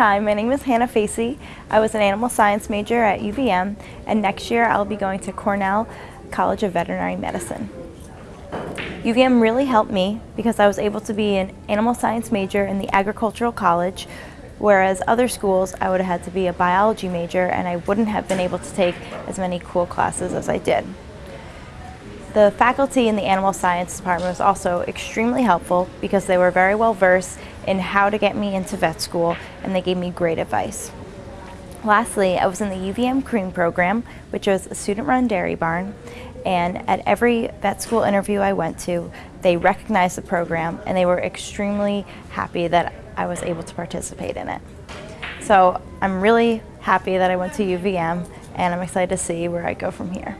Hi, my name is Hannah Facey. I was an animal science major at UVM and next year I'll be going to Cornell College of Veterinary Medicine. UVM really helped me because I was able to be an animal science major in the agricultural college whereas other schools I would have had to be a biology major and I wouldn't have been able to take as many cool classes as I did. The faculty in the animal science department was also extremely helpful because they were very well versed in how to get me into vet school and they gave me great advice. Lastly, I was in the UVM Cream program, which was a student-run dairy barn, and at every vet school interview I went to, they recognized the program and they were extremely happy that I was able to participate in it. So I'm really happy that I went to UVM and I'm excited to see where I go from here.